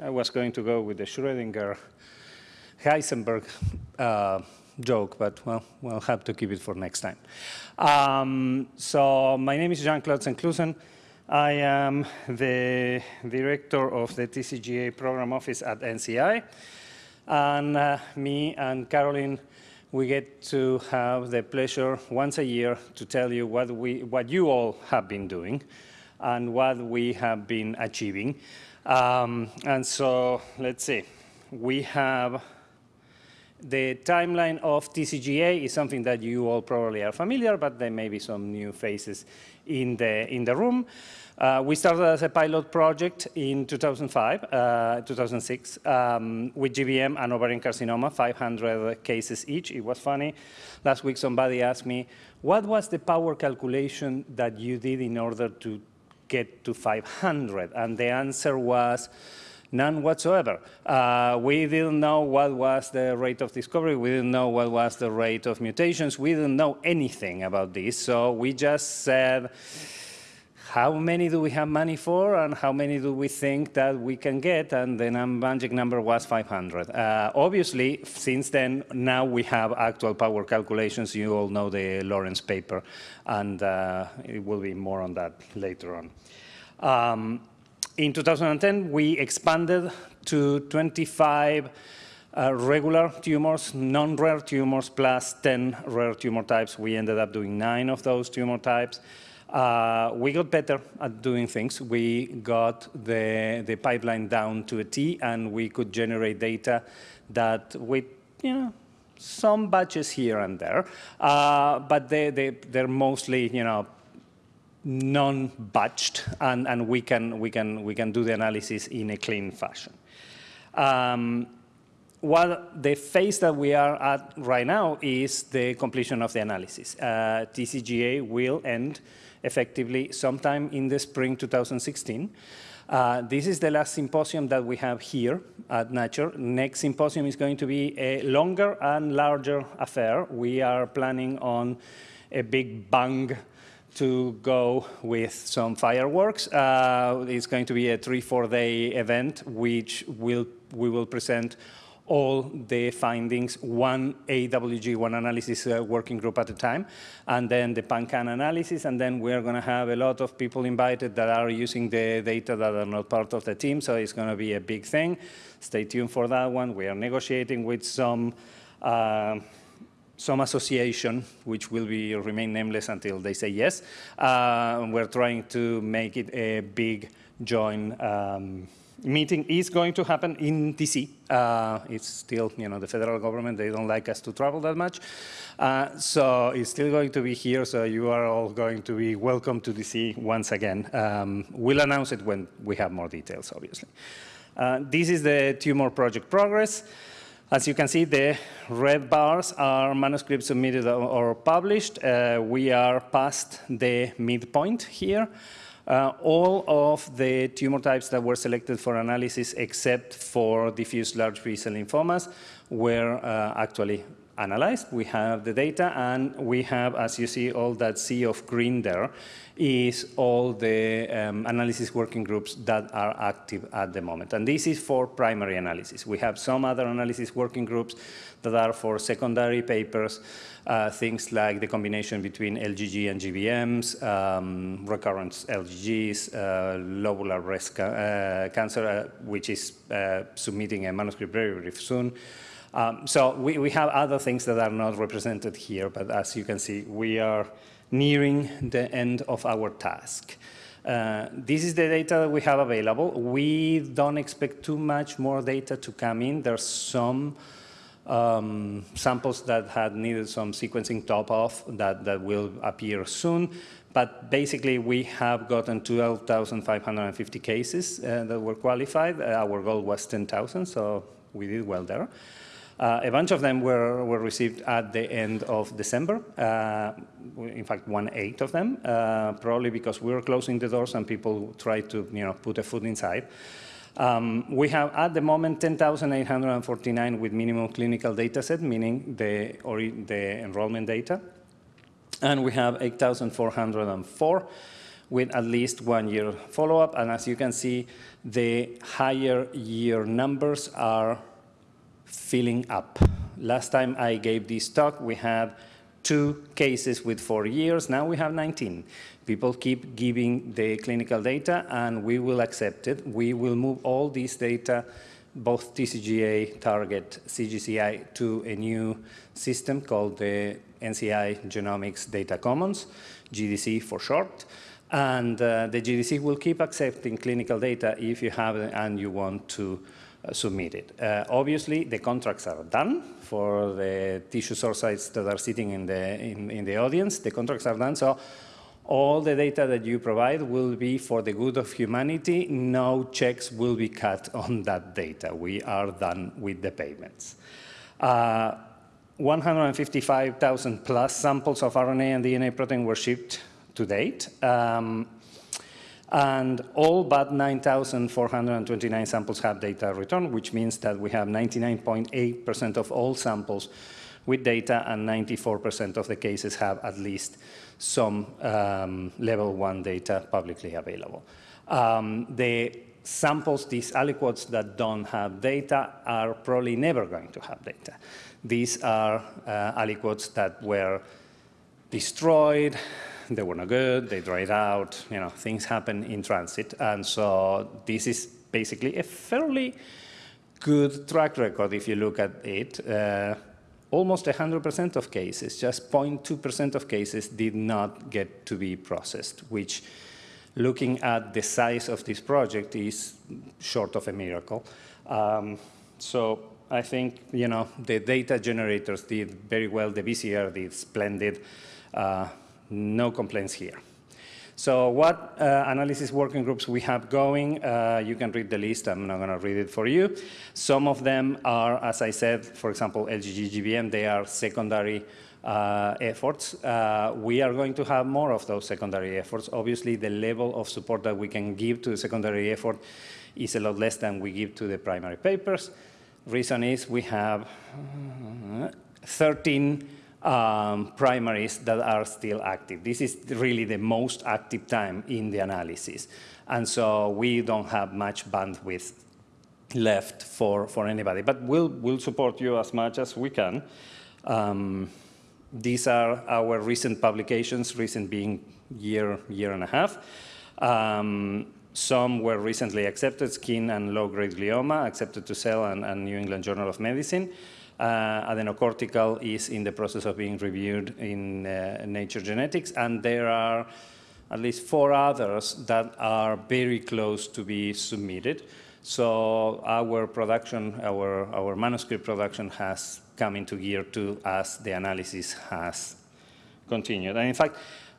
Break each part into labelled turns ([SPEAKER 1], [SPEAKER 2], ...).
[SPEAKER 1] I was going to go with the Schrödinger Heisenberg uh, joke, but well, we'll have to keep it for next time. Um, so my name is Jean-Claude Zenklusen. I am the director of the TCGA program office at NCI. And uh, me and Caroline, we get to have the pleasure once a year to tell you what, we, what you all have been doing and what we have been achieving. Um, and so let's see, we have the timeline of TCGA is something that you all probably are familiar, but there may be some new faces in the, in the room. Uh, we started as a pilot project in 2005, uh, 2006, um, with GBM and ovarian carcinoma, 500 cases each. It was funny. Last week, somebody asked me, what was the power calculation that you did in order to get to 500? And the answer was, None whatsoever. Uh, we didn't know what was the rate of discovery. We didn't know what was the rate of mutations. We didn't know anything about this. So we just said, how many do we have money for and how many do we think that we can get? And the magic number was 500. Uh, obviously, since then, now we have actual power calculations. You all know the Lawrence paper, and uh, it will be more on that later on. Um, in 2010, we expanded to 25 uh, regular tumors, non-rare tumors, plus 10 rare tumor types. We ended up doing nine of those tumor types. Uh, we got better at doing things. We got the, the pipeline down to a T, and we could generate data that with, you know, some batches here and there, uh, but they, they, they're mostly, you know, non-batched, and, and we, can, we, can, we can do the analysis in a clean fashion. Um, what the phase that we are at right now is the completion of the analysis. Uh, TCGA will end effectively sometime in the spring 2016. Uh, this is the last symposium that we have here at Nature. Next symposium is going to be a longer and larger affair. We are planning on a big bang to go with some fireworks. Uh, it's going to be a three, four day event, which will, we will present all the findings, one AWG, one analysis uh, working group at a time, and then the PanCAN analysis, and then we're going to have a lot of people invited that are using the data that are not part of the team, so it's going to be a big thing. Stay tuned for that one. We are negotiating with some uh, some association, which will be remain nameless until they say yes. Uh, we're trying to make it a big joint um, meeting is going to happen in DC. Uh, it's still, you know, the federal government, they don't like us to travel that much. Uh, so it's still going to be here, so you are all going to be welcome to DC once again. Um, we'll announce it when we have more details, obviously. Uh, this is the tumor project progress. As you can see, the red bars are manuscripts submitted or published. Uh, we are past the midpoint here. Uh, all of the tumor types that were selected for analysis except for diffuse large B-cell lymphomas were uh, actually analyzed. We have the data and we have, as you see, all that sea of green there is all the um, analysis working groups that are active at the moment. And this is for primary analysis. We have some other analysis working groups that are for secondary papers, uh, things like the combination between LGG and GBMs, um, recurrent LGGs, uh, lobular breast ca uh, cancer, uh, which is uh, submitting a manuscript very, very soon. Um, so we, we have other things that are not represented here, but as you can see, we are nearing the end of our task. Uh, this is the data that we have available. We don't expect too much more data to come in. There's some um, samples that had needed some sequencing top off that, that will appear soon. But basically, we have gotten 12,550 cases uh, that were qualified. Uh, our goal was 10,000, so we did well there. Uh, a bunch of them were, were received at the end of December. Uh, in fact, one-eighth of them, uh, probably because we were closing the doors and people tried to you know, put a foot inside. Um, we have at the moment 10,849 with minimum clinical data set, meaning the, or the enrollment data. And we have 8,404 with at least one year follow-up. And as you can see, the higher year numbers are filling up. Last time I gave this talk, we had two cases with four years. Now we have 19. People keep giving the clinical data, and we will accept it. We will move all these data, both TCGA, Target, CGCI, to a new system called the NCI Genomics Data Commons, GDC for short. And uh, the GDC will keep accepting clinical data if you have and you want to submit it. Uh, obviously, the contracts are done for the tissue source sites that are sitting in the, in, in the audience. The contracts are done, so all the data that you provide will be for the good of humanity. No checks will be cut on that data. We are done with the payments. Uh, 155,000 plus samples of RNA and DNA protein were shipped to date. Um, and all but 9,429 samples have data returned, which means that we have 99.8% of all samples with data and 94% of the cases have at least some um, level one data publicly available. Um, the samples, these aliquots that don't have data are probably never going to have data. These are uh, aliquots that were destroyed, they were not good, they dried out, you know, things happen in transit. And so this is basically a fairly good track record if you look at it. Uh, almost 100% of cases, just 0.2% of cases did not get to be processed, which looking at the size of this project is short of a miracle. Um, so I think, you know, the data generators did very well, the BCR did splendid. Uh, no complaints here. So what uh, analysis working groups we have going, uh, you can read the list, I'm not gonna read it for you. Some of them are, as I said, for example, LGG GBM, they are secondary uh, efforts. Uh, we are going to have more of those secondary efforts. Obviously, the level of support that we can give to the secondary effort is a lot less than we give to the primary papers. Reason is we have uh, 13 um, primaries that are still active. This is really the most active time in the analysis. And so we don't have much bandwidth left for, for anybody. But we'll, we'll support you as much as we can. Um, these are our recent publications, recent being year, year and a half. Um, some were recently accepted, skin and low-grade glioma, accepted to Cell and, and New England Journal of Medicine. Uh, adrenocortical is in the process of being reviewed in uh, Nature Genetics, and there are at least four others that are very close to be submitted. So our production, our, our manuscript production has come into gear too as the analysis has continued. And in fact,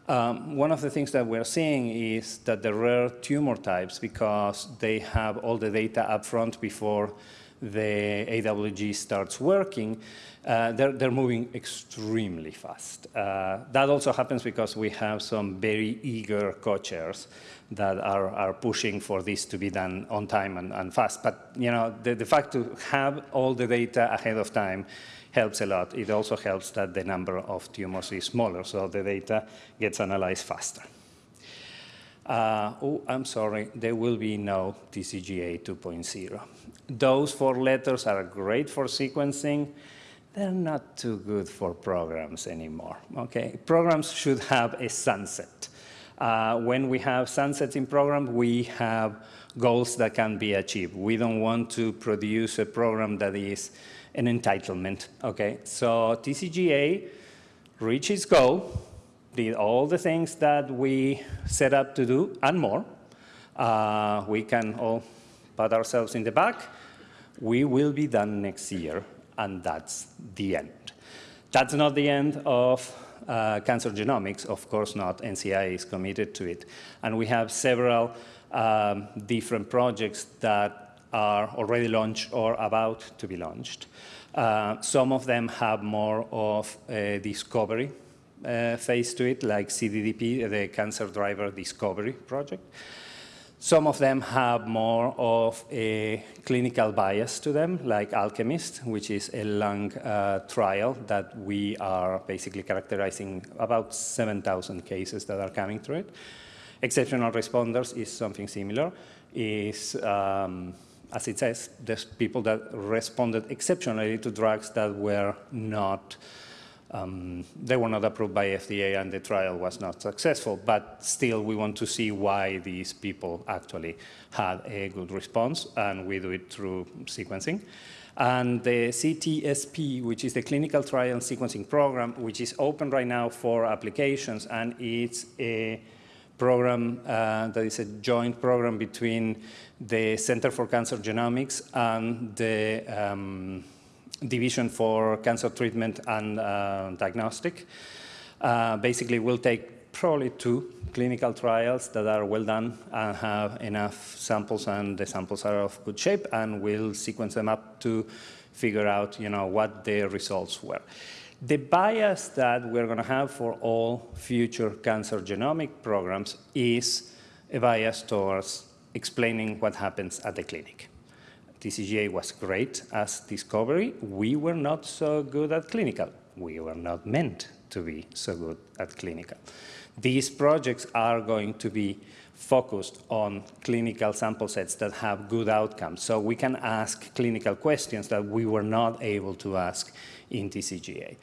[SPEAKER 1] um, one of the things that we're seeing is that the rare tumor types, because they have all the data up front before the AWG starts working, uh, they're, they're moving extremely fast. Uh, that also happens because we have some very eager co-chairs that are, are pushing for this to be done on time and, and fast. But you know, the, the fact to have all the data ahead of time helps a lot. It also helps that the number of tumors is smaller, so the data gets analyzed faster. Uh, oh, I'm sorry, there will be no TCGA 2.0. Those four letters are great for sequencing. They're not too good for programs anymore, okay? Programs should have a sunset. Uh, when we have sunsets in programs, we have goals that can be achieved. We don't want to produce a program that is an entitlement, okay? So TCGA reaches goal, did all the things that we set up to do and more. Uh, we can all pat ourselves in the back. We will be done next year, and that's the end. That's not the end of uh, cancer genomics, of course not. NCI is committed to it. And we have several um, different projects that are already launched or about to be launched. Uh, some of them have more of discovery uh, phase to it, like CDDP, the Cancer Driver Discovery Project. Some of them have more of a clinical bias to them, like Alchemist, which is a lung uh, trial that we are basically characterizing about 7,000 cases that are coming through it. Exceptional responders is something similar. Is um, as it says, there's people that responded exceptionally to drugs that were not um, they were not approved by FDA and the trial was not successful, but still we want to see why these people actually had a good response, and we do it through sequencing. And the CTSP, which is the Clinical Trial Sequencing Program, which is open right now for applications, and it's a program uh, that is a joint program between the Center for Cancer Genomics and the um, Division for Cancer Treatment and uh, Diagnostic. Uh, basically, we'll take probably two clinical trials that are well done and have enough samples and the samples are of good shape and we'll sequence them up to figure out you know, what the results were. The bias that we're going to have for all future cancer genomic programs is a bias towards explaining what happens at the clinic. TCGA was great as discovery. We were not so good at clinical. We were not meant to be so good at clinical. These projects are going to be focused on clinical sample sets that have good outcomes. So we can ask clinical questions that we were not able to ask in TCGA.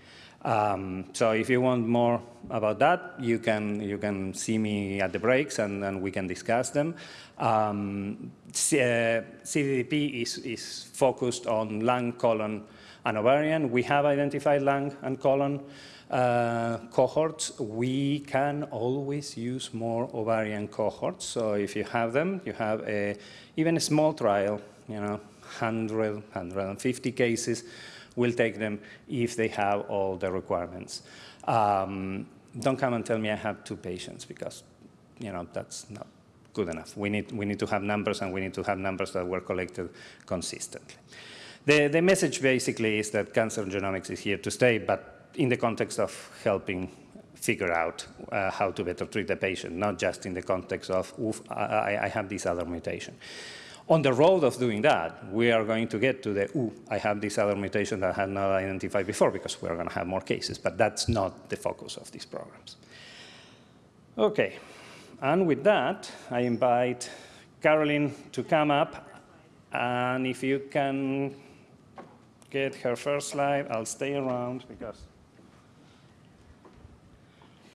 [SPEAKER 1] Um, so if you want more about that, you can, you can see me at the breaks and, and we can discuss them. Um, C uh, CDDP is, is focused on lung, colon, and ovarian. We have identified lung and colon uh, cohorts. We can always use more ovarian cohorts. So if you have them, you have a, even a small trial, you know, 100, 150 cases, we'll take them if they have all the requirements. Um, don't come and tell me I have two patients because, you know, that's not good enough. We need, we need to have numbers and we need to have numbers that were collected consistently. The, the message basically is that cancer genomics is here to stay, but in the context of helping figure out uh, how to better treat the patient, not just in the context of, oof, I, I have this other mutation. On the road of doing that, we are going to get to the, ooh, I have this other mutation that I had not identified before because we're going to have more cases, but that's not the focus of these programs. Okay, and with that, I invite Caroline to come up, and if you can get her first slide, I'll stay around because